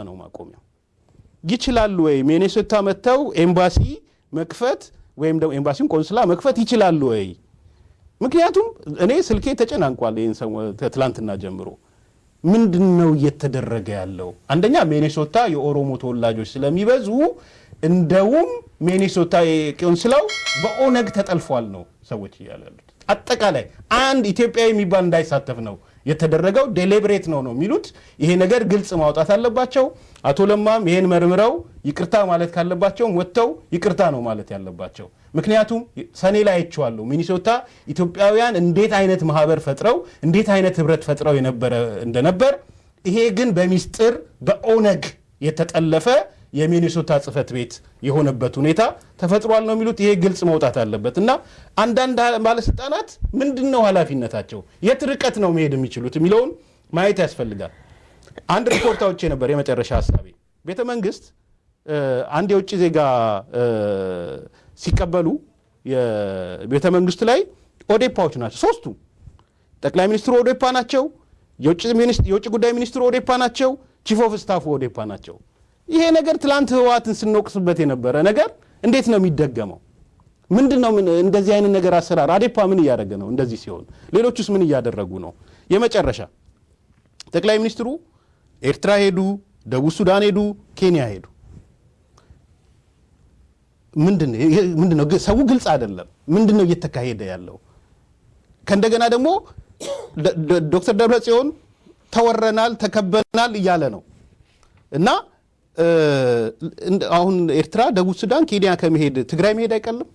ነው ማቆሚያው። ይችላሉ ወይ ሚኔሶታ መጥተው ኤምባሲ መክፈት ወይም ደግሞ ኤምባሲውን ቆንስላ መክፈት ይችላሉ ወይ? ምክንያቱም እኔ ስልኬ ተጨናንቋል። ይህን ትላንትና ጀምሮ ምንድን ነው እየተደረገ ያለው? አንደኛ ሚኔሶታ የኦሮሞ ተወላጆች ስለሚበዙ እንደውም ሚኔሶታ ቆንስላው በኦነግ ተጠልፏል ነው ሰዎች እያሉ ያሉት። አጠቃላይ አንድ ኢትዮጵያዊ የሚባል እንዳይሳተፍ ነው የተደረገው። ዴሊብሬት ነው ነው የሚሉት። ይሄ ነገር ግልጽ ማውጣት አለባቸው። አቶ ለማም ይሄን መርምረው ይቅርታ ማለት ካለባቸውም ወጥተው ይቅርታ ነው ማለት ያለባቸው። ምክንያቱም ሰኔ ላይ አይቼዋለሁ ሚኒሶታ ኢትዮጵያውያን እንዴት አይነት ማህበር ፈጥረው እንዴት አይነት ህብረት ፈጥረው የነበረ እንደነበር። ይሄ ግን በሚስጥር በኦነግ የተጠለፈ የሚኒሶታ ጽህፈት ቤት የሆነበት ሁኔታ ተፈጥሯል ነው የሚሉት። ይሄ ግልጽ መውጣት አለበት እና አንዳንድ ባለስልጣናት ምንድን ነው ኃላፊነታቸው፣ የት ርቀት ነው መሄድ የሚችሉት የሚለውን ማየት ያስፈልጋል። አንድ ሪፖርት አውጥቼ ነበር። የመጨረሻ ሀሳቤ ቤተ መንግስት አንድ የውጭ ዜጋ ሲቀበሉ የቤተ መንግስት ላይ ኦዴፓዎች ናቸው ሶስቱ። ጠቅላይ ሚኒስትሩ ኦዴፓ ናቸው። የውጭ ጉዳይ ሚኒስትሩ ኦዴፓ ናቸው። chief of staff ኡ ኦዴፓ ናቸው። ይሄ ነገር ትላንት ህወሓትን ስንወቅስበት የነበረ ነገር እንዴት ነው የሚደገመው? ምንድን ነው እንደዚህ አይነት ነገር አሰራር? አዴፓ ምን እያደረገ ነው? እንደዚህ ሲሆን ሌሎቹስ ምን እያደረጉ ነው? የመጨረሻ ጠቅላይ ሚኒስትሩ ኤርትራ ሄዱ፣ ደቡብ ሱዳን ሄዱ፣ ኬንያ ሄዱ። ምንድን ነው ሰው ግልጽ አይደለም። ምንድን ነው እየተካሄደ ያለው? ከእንደገና ደግሞ ዶክተር ደብረጽዮን ተወረናል፣ ተከበናል እያለ ነው እና አሁን ኤርትራ፣ ደቡብ ሱዳን፣ ኬንያ ከመሄድ ትግራይ መሄድ አይቀልም?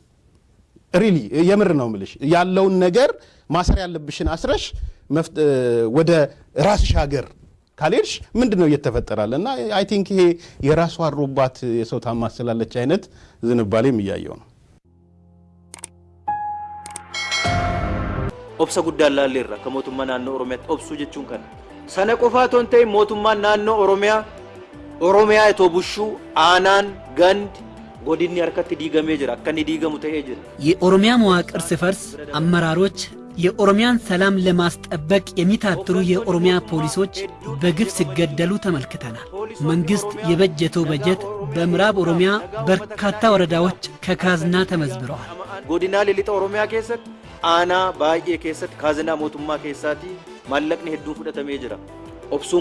really የምር ነው ምልሽ ያለውን ነገር ማሰር ያለብሽን አስረሽ ወደ ራስሽ ሀገር ካልሄድሽ ምንድን ነው እየተፈጠራለ? እና I think ይሄ የራሷ አሮባት የሰው ታማስላለች አይነት ዝንባሌም እያየው ነው። laalleerra akka mootummaa naannoo oromiyaatti obsuu jechuun kana sana qofaa otoo hin ta'in mootummaan naannoo oromiyaa itoo bushuu aanaan gandi harkatti diigamee jira akka inni diigamu ta'ee jira የኦሮሚያ መዋቅር ሲፈርስ አመራሮች የኦሮሚያን ሰላም ለማስጠበቅ የሚታትሩ የኦሮሚያ ፖሊሶች በግፍ ሲገደሉ ተመልክተናል። መንግሥት የበጀተው በጀት በምዕራብ ኦሮሚያ በርካታ ወረዳዎች ከካዝና ተመዝብረዋል። godinaalee lixa oromiyaa keessatti aanaa baay'ee keessatti kaazinaa mootummaa keessaatii maallaqni hedduun fudhatamee jira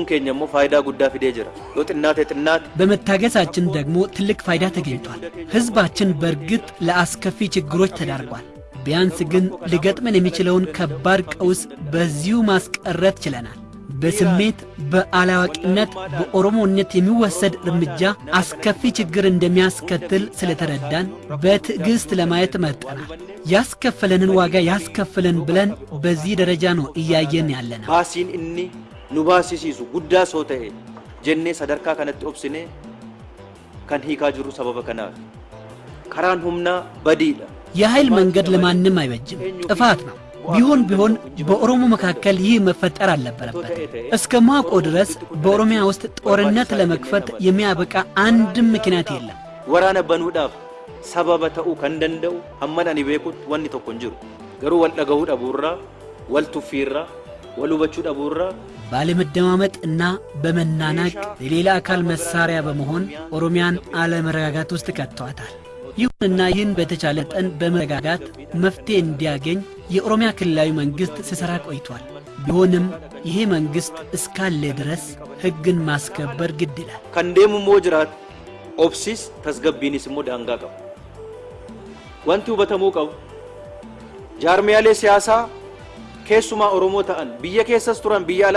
keenya immoo faayidaa guddaa fidee jira yoo xinnaate xinnaate በመታገሳችን ደግሞ ትልቅ ፋይዳ ተገኝቷል። ሕዝባችን በእርግጥ ለአስከፊ ችግሮች ተዳርጓል። ቢያንስ ግን ሊገጥመን የሚችለውን ከባድ ቀውስ በዚሁ ማስቀረት ችለናል። በስሜት በአላዋቂነት በኦሮሞነት የሚወሰድ እርምጃ አስከፊ ችግር እንደሚያስከትል ስለተረዳን በትዕግስት ለማየት መርጠናል። ያስከፈለንን ዋጋ ያስከፍለን ብለን በዚህ ደረጃ ነው እያየን ያለነው። nu baasisiisu guddaa soo ta'e jennee sadarkaa kanatti obsine kan hiikaa jirru sababa kanaaf karaan humnaa badiidha የኃይል መንገድ ለማንም አይበጅም፣ ጥፋት ነው። ቢሆን ቢሆን በኦሮሞ መካከል ይህ መፈጠር አልነበረበት። እስከ ማቆ ድረስ በኦሮሚያ ውስጥ ጦርነት ለመክፈት የሚያበቃ አንድም ምክንያት የለም። waraana banuudhaaf sababa ta'uu kan danda'u hamman ani beekutti wanni tokko hin jiru garuu wal dhagahuu dhabuurraa wal tuffiirraa wal hubachuu dhabuurraa ባለመደማመጥ እና በመናናቅ የሌላ አካል መሳሪያ በመሆን ኦሮሚያን አለመረጋጋት ውስጥ ከተዋታል። ይሁንና ይህን በተቻለ መጠን በመረጋጋት መፍትሄ እንዲያገኝ የኦሮሚያ ክልላዊ መንግሥት ሲሠራ ቆይቷል። ቢሆንም ይሄ መንግሥት እስካለ ድረስ ሕግን ማስከበር ግድ ይላል። jiraatu obsis tasgabbiinis immoo daangaa qabu wanti hubatamuu qabu jaarmiyaalee siyaasaa keessumaa oromoo ta'an biyya keessas turan biyya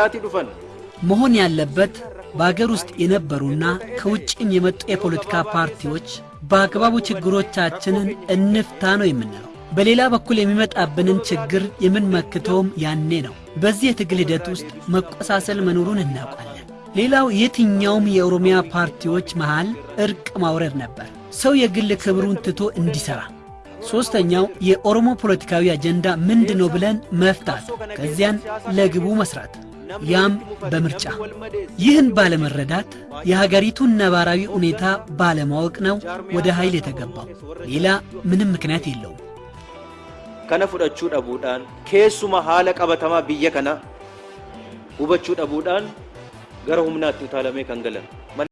መሆን ያለበት በአገር ውስጥ የነበሩና ከውጭም የመጡ የፖለቲካ ፓርቲዎች በአግባቡ ችግሮቻችንን እንፍታ ነው የምንለው። በሌላ በኩል የሚመጣብንን ችግር የምንመክተውም ያኔ ነው። በዚህ የትግል ሂደት ውስጥ መቆሳሰል መኖሩን እናውቃለን። ሌላው የትኛውም የኦሮሚያ ፓርቲዎች መሃል እርቅ ማውረድ ነበር፣ ሰው የግል ክብሩን ትቶ እንዲሠራ። ሦስተኛው የኦሮሞ ፖለቲካዊ አጀንዳ ምንድን ነው ብለን መፍታት፣ ከዚያን ለግቡ መስራት ያም በምርጫ። ይህን ባለመረዳት የሀገሪቱን ነባራዊ ሁኔታ ባለማወቅ ነው ወደ ኃይል የተገባው። ሌላ ምንም ምክንያት የለውም። fudhachuu dhabuudhaan keessuma haala qabatamaa biyya kanaa hubachuu dhabuudhaan gara humnaatti utaalamee kan galan